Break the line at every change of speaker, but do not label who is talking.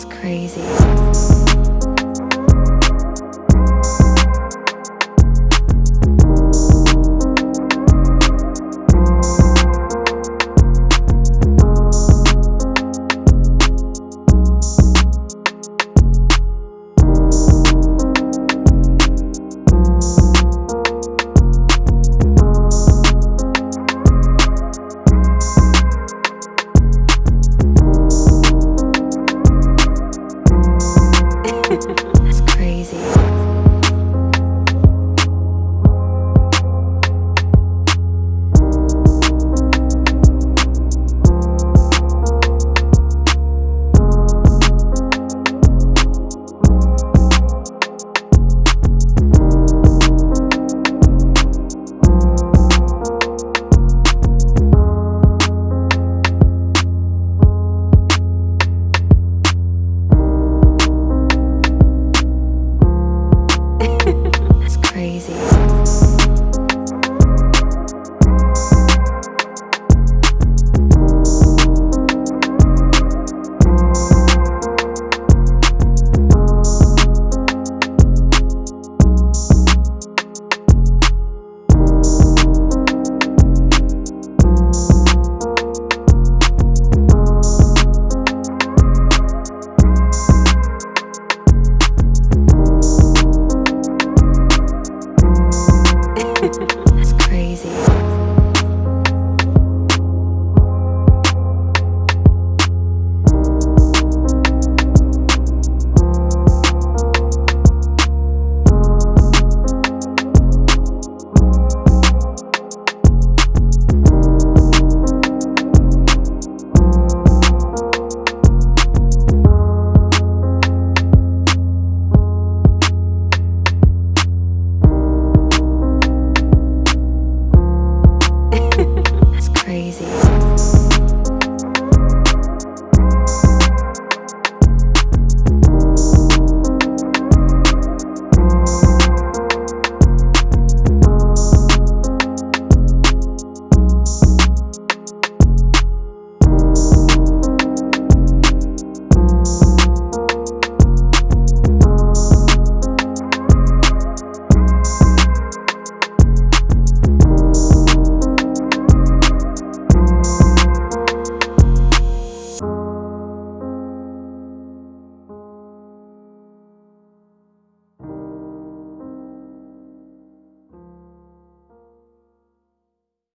It's crazy.